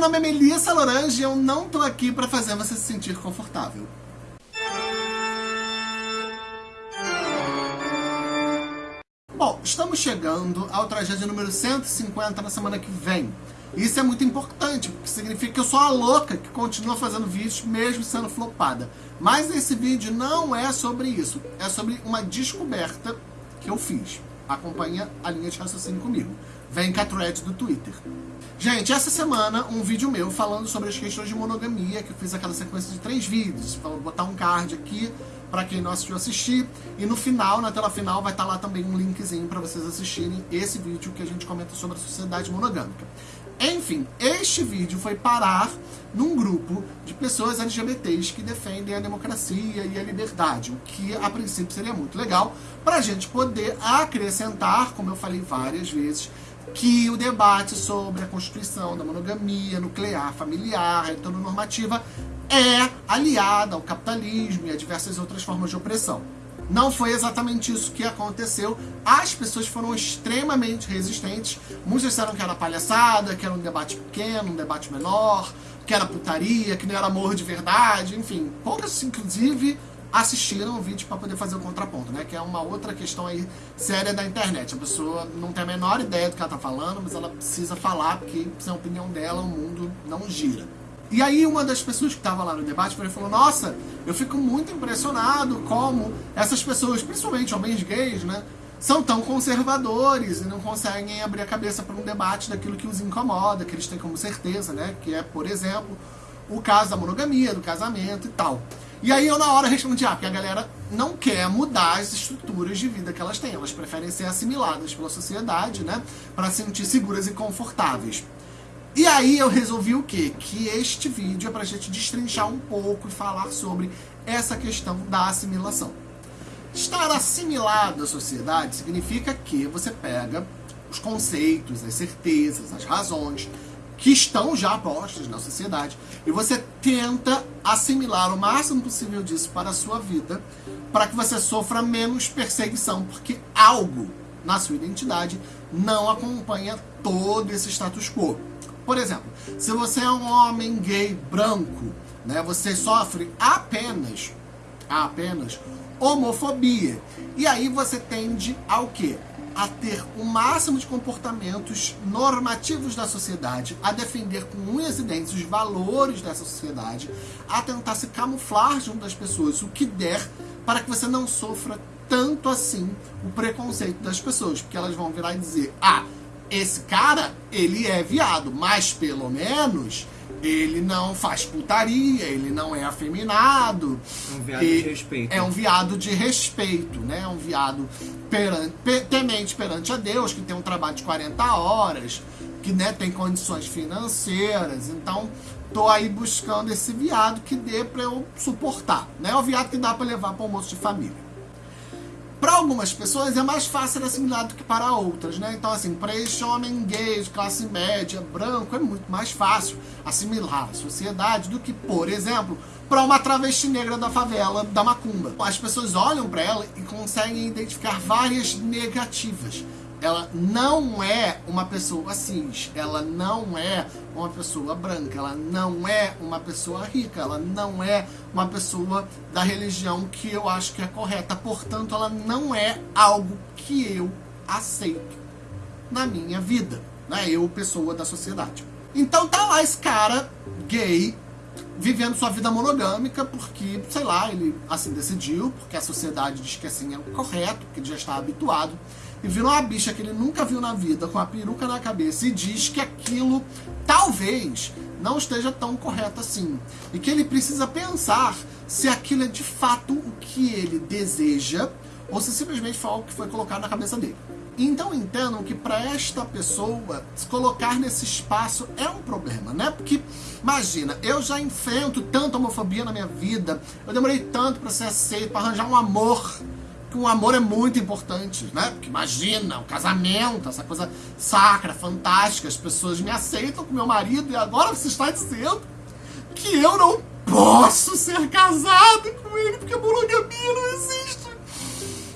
meu nome é Melissa Lorange e eu não tô aqui pra fazer você se sentir confortável. Bom, estamos chegando ao tragédia número 150 na semana que vem. Isso é muito importante, porque significa que eu sou a louca que continua fazendo vídeos mesmo sendo flopada. Mas esse vídeo não é sobre isso, é sobre uma descoberta que eu fiz. Acompanha a linha de raciocínio comigo. Vem com a thread do Twitter. Gente, essa semana um vídeo meu falando sobre as questões de monogamia, que eu fiz aquela sequência de três vídeos. Vou botar um card aqui para quem não assistiu assistir. E no final, na tela final, vai estar tá lá também um linkzinho para vocês assistirem esse vídeo que a gente comenta sobre a sociedade monogâmica. Enfim, este vídeo foi parar num grupo de pessoas LGBTs que defendem a democracia e a liberdade, o que a princípio seria muito legal para a gente poder acrescentar, como eu falei várias vezes, que o debate sobre a constituição da monogamia nuclear, familiar, heteronormativa é aliada ao capitalismo e a diversas outras formas de opressão. Não foi exatamente isso que aconteceu. As pessoas foram extremamente resistentes. Muitos disseram que era palhaçada, que era um debate pequeno, um debate menor, que era putaria, que não era amor de verdade, enfim. Poucas, inclusive, assistiram o vídeo para poder fazer o contraponto, né? Que é uma outra questão aí séria da internet. A pessoa não tem a menor ideia do que ela tá falando, mas ela precisa falar, porque sem a opinião dela o mundo não gira. E aí uma das pessoas que estava lá no debate falou, nossa, eu fico muito impressionado como essas pessoas, principalmente homens gays, né, são tão conservadores e não conseguem abrir a cabeça para um debate daquilo que os incomoda, que eles têm como certeza, né, que é, por exemplo, o caso da monogamia, do casamento e tal. E aí eu na hora respondi, ah, porque a galera não quer mudar as estruturas de vida que elas têm, elas preferem ser assimiladas pela sociedade, né, para se sentir seguras e confortáveis. E aí eu resolvi o quê? Que este vídeo é pra gente destrinchar um pouco e falar sobre essa questão da assimilação. Estar assimilado à sociedade significa que você pega os conceitos, as certezas, as razões que estão já postas na sociedade e você tenta assimilar o máximo possível disso para a sua vida para que você sofra menos perseguição, porque algo na sua identidade não acompanha todo esse status quo. Por exemplo, se você é um homem gay branco, né, você sofre apenas, apenas homofobia. E aí você tende ao quê? A ter o máximo de comportamentos normativos da sociedade, a defender com unhas e dentes os valores dessa sociedade, a tentar se camuflar junto das pessoas o que der para que você não sofra tanto assim o preconceito das pessoas, porque elas vão virar e dizer, ah, esse cara, ele é viado, mas pelo menos ele não faz putaria, ele não é afeminado. É um viado de respeito. É um viado de respeito, né? É um viado perante, temente perante a Deus, que tem um trabalho de 40 horas, que né, tem condições financeiras. Então, tô aí buscando esse viado que dê para eu suportar, né? É o viado que dá para levar para almoço de família. Para algumas pessoas é mais fácil assimilar do que para outras, né? Então, assim, para este homem gay, classe média, branco, é muito mais fácil assimilar a sociedade do que, por exemplo, para uma travesti negra da favela da Macumba. As pessoas olham para ela e conseguem identificar várias negativas ela não é uma pessoa cis, ela não é uma pessoa branca, ela não é uma pessoa rica, ela não é uma pessoa da religião que eu acho que é correta. Portanto, ela não é algo que eu aceito na minha vida, né? Eu, pessoa da sociedade. Então tá lá esse cara gay vivendo sua vida monogâmica porque, sei lá, ele assim decidiu, porque a sociedade diz que assim é o correto, porque ele já está habituado e virou uma bicha que ele nunca viu na vida, com a peruca na cabeça, e diz que aquilo talvez não esteja tão correto assim. E que ele precisa pensar se aquilo é de fato o que ele deseja, ou se simplesmente foi algo que foi colocado na cabeça dele. Então entendam que para esta pessoa se colocar nesse espaço é um problema, né? Porque imagina, eu já enfrento tanta homofobia na minha vida, eu demorei tanto para ser aceito, para arranjar um amor que o amor é muito importante, né? Porque imagina, o casamento, essa coisa sacra, fantástica, as pessoas me aceitam com meu marido e agora você está dizendo que eu não posso ser casado com ele porque a monogamia não existe.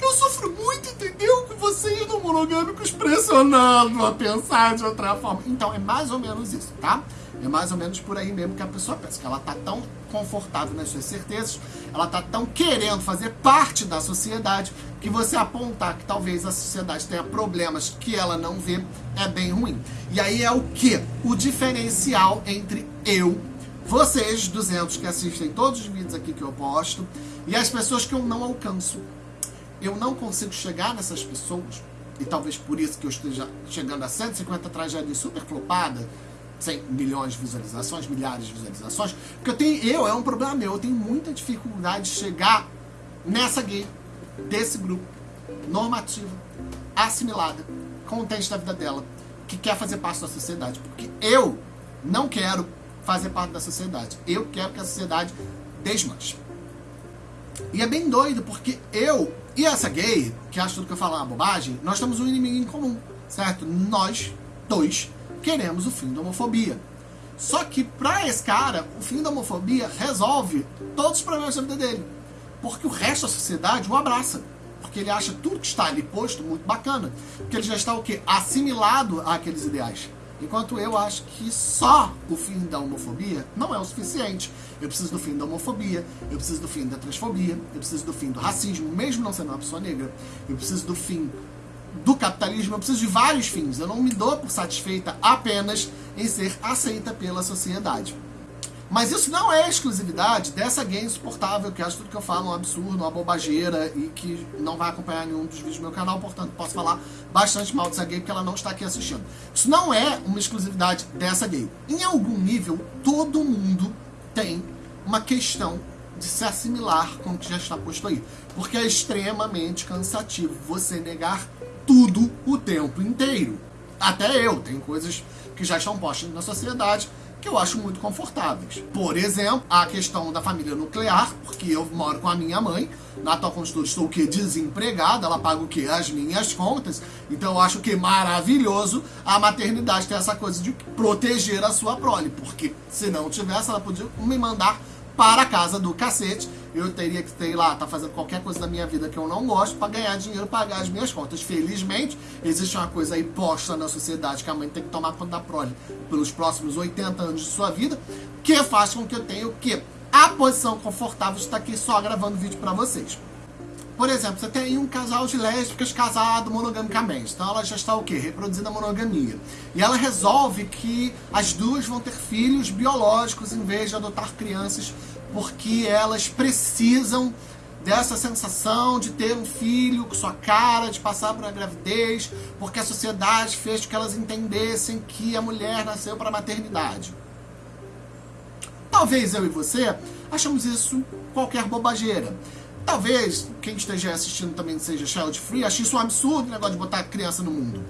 Eu sofro muito, entendeu? Com vocês não monogâmicos pressionando a pensar de outra forma. Então, é mais ou menos isso, tá? É mais ou menos por aí mesmo que a pessoa pensa, que ela tá tão confortável nas suas certezas, ela tá tão querendo fazer parte da sociedade, que você apontar que talvez a sociedade tenha problemas que ela não vê, é bem ruim. E aí é o que? O diferencial entre eu, vocês, 200 que assistem todos os vídeos aqui que eu posto, e as pessoas que eu não alcanço. Eu não consigo chegar nessas pessoas, e talvez por isso que eu esteja chegando a 150 tragédias super flopadas, 100 milhões de visualizações, milhares de visualizações, porque eu tenho, eu, é um problema meu, eu tenho muita dificuldade de chegar nessa gay, desse grupo, normativa, assimilada, contente da vida dela, que quer fazer parte da sociedade, porque eu não quero fazer parte da sociedade, eu quero que a sociedade desmanche. E é bem doido, porque eu e essa gay, que acha tudo que eu falo uma bobagem, nós temos um inimigo em comum, certo? Nós dois queremos o fim da homofobia. Só que para esse cara, o fim da homofobia resolve todos os problemas da vida dele. Porque o resto da sociedade o abraça. Porque ele acha tudo que está ali posto muito bacana. Porque ele já está o quê? Assimilado àqueles ideais. Enquanto eu acho que só o fim da homofobia não é o suficiente. Eu preciso do fim da homofobia, eu preciso do fim da transfobia, eu preciso do fim do racismo, mesmo não sendo uma pessoa negra. Eu preciso do fim do capitalismo, eu preciso de vários fins. Eu não me dou por satisfeita apenas em ser aceita pela sociedade. Mas isso não é exclusividade dessa gay insuportável, que acha tudo que eu falo um absurdo, uma bobageira e que não vai acompanhar nenhum dos vídeos do meu canal, portanto posso falar bastante mal dessa gay porque ela não está aqui assistindo. Isso não é uma exclusividade dessa gay. Em algum nível, todo mundo tem uma questão de se assimilar com o que já está posto aí. Porque é extremamente cansativo você negar tudo o tempo inteiro. Até eu, tem coisas que já estão postas na sociedade que eu acho muito confortáveis. Por exemplo, a questão da família nuclear, porque eu moro com a minha mãe, na atual constituição estou o que? Desempregada, ela paga o que? As minhas contas. Então eu acho que maravilhoso a maternidade ter essa coisa de proteger a sua prole, porque se não tivesse, ela podia me mandar para a casa do cacete. Eu teria que ter lá, tá fazendo qualquer coisa da minha vida que eu não gosto para ganhar dinheiro, pagar as minhas contas. Felizmente, existe uma coisa aí posta na sociedade que a mãe tem que tomar conta da prole pelos próximos 80 anos de sua vida, que faz com que eu tenha o quê? A posição confortável de estar aqui só gravando vídeo para vocês. Por exemplo, você tem um casal de lésbicas casado monogamicamente. Então ela já está o quê? Reproduzindo a monogamia. E ela resolve que as duas vão ter filhos biológicos em vez de adotar crianças porque elas precisam dessa sensação de ter um filho com sua cara, de passar por uma gravidez, porque a sociedade fez com que elas entendessem que a mulher nasceu para a maternidade. Talvez eu e você achamos isso qualquer bobageira. Talvez quem esteja assistindo também seja child free, ache isso um absurdo o negócio de botar criança no mundo.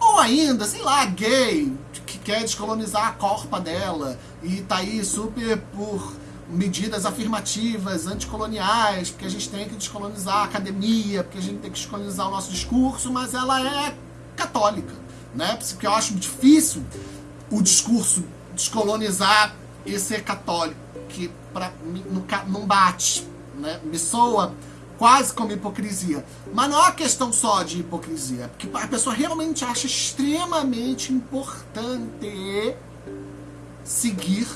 Ou ainda, sei lá, gay, que quer descolonizar a corpa dela e tá aí super por medidas afirmativas, anticoloniais, porque a gente tem que descolonizar a academia, porque a gente tem que descolonizar o nosso discurso, mas ela é católica, né? Porque eu acho difícil o discurso descolonizar e ser católico, que pra, não, não bate, né? Me soa quase como hipocrisia. Mas não é uma questão só de hipocrisia, porque a pessoa realmente acha extremamente importante seguir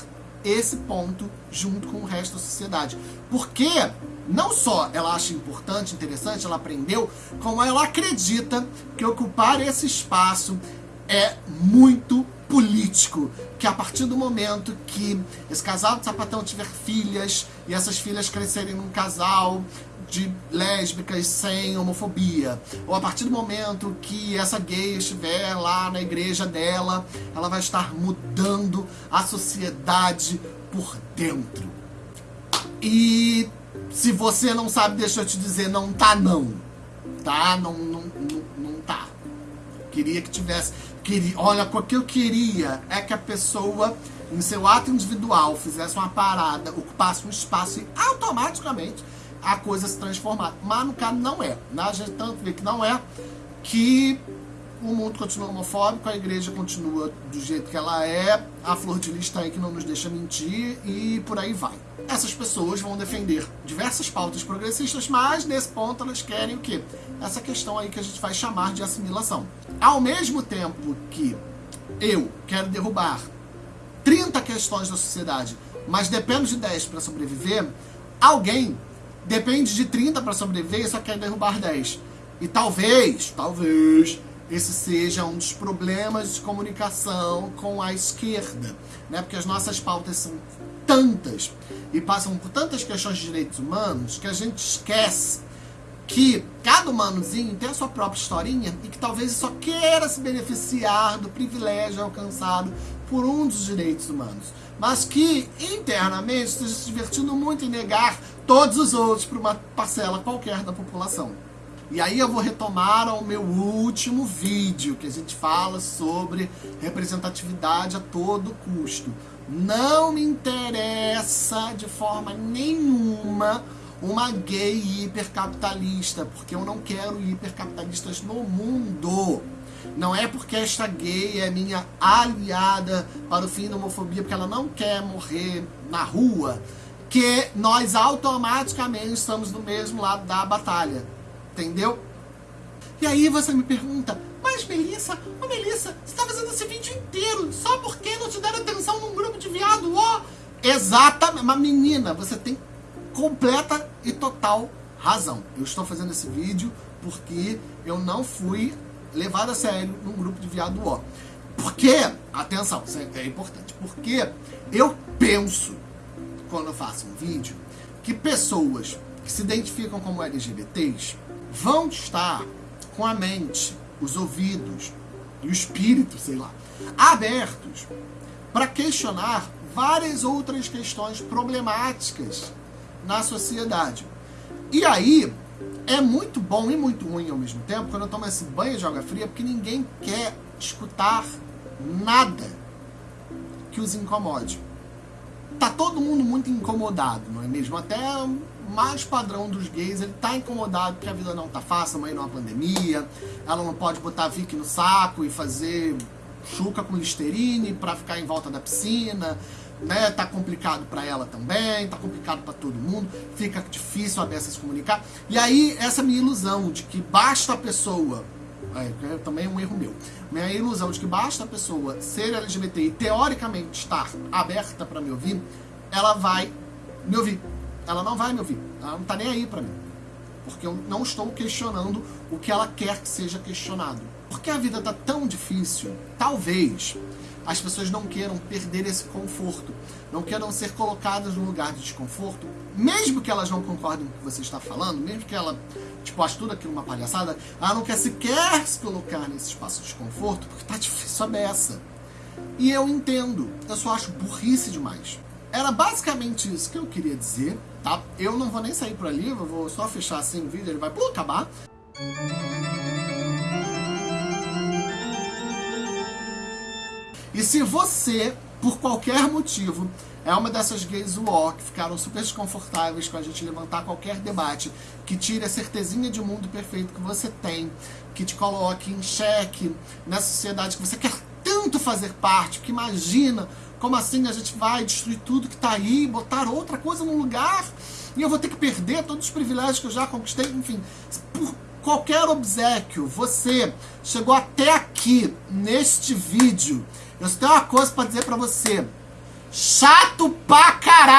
esse ponto junto com o resto da sociedade. Porque não só ela acha importante, interessante, ela aprendeu, como ela acredita que ocupar esse espaço é muito político, que a partir do momento que esse casal de sapatão tiver filhas e essas filhas crescerem num casal de lésbicas sem homofobia, ou a partir do momento que essa gay estiver lá na igreja dela, ela vai estar mudando a sociedade por dentro. E se você não sabe, deixa eu te dizer, não tá não. Tá? Não, não, não, não tá. Queria que tivesse queria, olha, o que eu queria é que a pessoa, em seu ato individual, fizesse uma parada, ocupasse um espaço e automaticamente a coisa se transformar. Mas no caso não é. Né? A gente tanto vê que não é, que o mundo continua homofóbico, a igreja continua do jeito que ela é, a flor de lis aí que não nos deixa mentir e por aí vai. Essas pessoas vão defender diversas pautas progressistas, mas nesse ponto elas querem o quê? Essa questão aí que a gente vai chamar de assimilação. Ao mesmo tempo que eu quero derrubar 30 questões da sociedade, mas dependo de 10 para sobreviver, alguém depende de 30 para sobreviver e só quer derrubar 10. E talvez, talvez, esse seja um dos problemas de comunicação com a esquerda, né? Porque as nossas pautas são tantas e passam por tantas questões de direitos humanos que a gente esquece que cada humanozinho tem a sua própria historinha e que talvez só queira se beneficiar do privilégio alcançado por um dos direitos humanos, mas que internamente esteja se divertindo muito em negar todos os outros para uma parcela qualquer da população. E aí eu vou retomar ao meu último vídeo, que a gente fala sobre representatividade a todo custo. Não me interessa de forma nenhuma uma gay hipercapitalista, porque eu não quero hipercapitalistas no mundo. Não é porque esta gay é minha aliada para o fim da homofobia, porque ela não quer morrer na rua, que nós automaticamente estamos do mesmo lado da batalha. Entendeu? E aí você me pergunta, mas Melissa, ô Melissa, você tá fazendo esse vídeo inteiro só porque não te deram atenção num grupo de viado, ó. Oh. Exatamente, mas menina, você tem completa e total razão. Eu estou fazendo esse vídeo porque eu não fui levado a sério num grupo de viado ó. Porque, atenção, isso é importante, porque eu penso, quando eu faço um vídeo, que pessoas que se identificam como LGBTs vão estar com a mente, os ouvidos e o espírito, sei lá, abertos para questionar várias outras questões problemáticas na sociedade. E aí, é muito bom e muito ruim ao mesmo tempo quando eu tomo esse banho de água fria, porque ninguém quer escutar nada que os incomode. Tá todo mundo muito incomodado, não é mesmo? Até mais padrão dos gays, ele tá incomodado porque a vida não tá fácil, a mãe numa pandemia, ela não pode botar Vic no saco e fazer chuca com listerine para ficar em volta da piscina, né? Tá complicado para ela também, tá complicado para todo mundo, fica difícil a dessa se comunicar. E aí, essa minha ilusão de que basta a pessoa, é, é também é um erro meu, minha ilusão de que basta a pessoa ser LGBT e teoricamente estar aberta para me ouvir, ela vai me ouvir. Ela não vai me ouvir, ela não tá nem aí para mim. Porque eu não estou questionando o que ela quer que seja questionado. Porque a vida tá tão difícil, talvez as pessoas não queiram perder esse conforto, não queiram ser colocadas num lugar de desconforto, mesmo que elas não concordem com o que você está falando, mesmo que ela tipo, ache tudo aquilo uma palhaçada, ela não quer sequer se colocar nesse espaço de desconforto, porque tá difícil a beça. E eu entendo, eu só acho burrice demais. Era basicamente isso que eu queria dizer, tá? Eu não vou nem sair por ali, eu vou só fechar assim o vídeo, ele vai acabar. E se você, por qualquer motivo, é uma dessas gays uó que ficaram super desconfortáveis com a gente levantar qualquer debate, que tire a certezinha de mundo perfeito que você tem, que te coloque em xeque na sociedade que você quer tanto fazer parte, que imagina como assim a gente vai destruir tudo que está aí, botar outra coisa no lugar, e eu vou ter que perder todos os privilégios que eu já conquistei, enfim, por qualquer obsequio, você chegou até aqui neste vídeo eu só tenho uma coisa pra dizer pra você. Chato pra caralho!